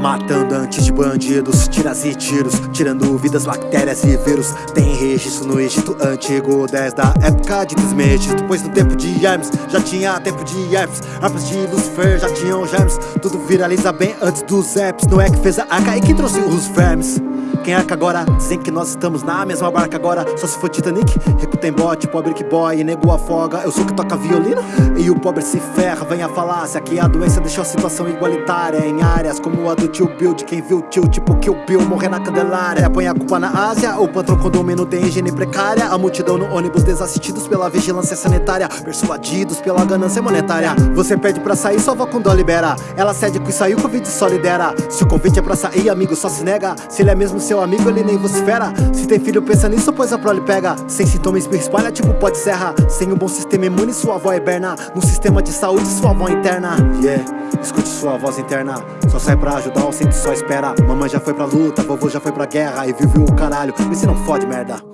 Matando antes de bandidos, tiras e tiros Tirando vidas, bactérias e vírus. Tem registro no Egito Antigo Desde a época de Desmegis Depois no tempo de Hermes Já tinha tempo de Hermes. Arpas de Lucifer já tinham germes. Tudo viraliza bem antes dos apps Não é que fez a arca e que trouxe os vermes quem arca agora? Dizem que nós estamos na mesma barca agora. Só se for Titanic, rico tem bote, pobre que boy Nego afoga, eu sou que toca violino E o pobre se ferra, vem a falácia Que a doença deixou a situação igualitária. Em áreas como a do tio Bill De quem viu tio tipo que o Bill morrer na candelária. Põe a culpa na Ásia, o patrão condomínio tem higiene precária. A multidão no ônibus desassistidos pela vigilância sanitária. Persuadidos pela ganância monetária. Você pede pra sair, só vó com dó libera. Ela cede que saiu, o Covid só lidera. Se o convite é pra sair, amigo, só se nega. Se ele é mesmo seu amigo, ele nem vocifera. Se tem filho, pensa nisso, pois a prole pega. Sem sintomas, espirra, espalha, tipo pode serra. Sem um bom sistema imune, sua avó é berna. Num sistema de saúde, sua avó interna. Yeah, escute sua voz interna. Só sai pra ajudar, ou sempre só espera. Mamãe já foi pra luta, vovô já foi pra guerra. E vive o caralho, e se não fode merda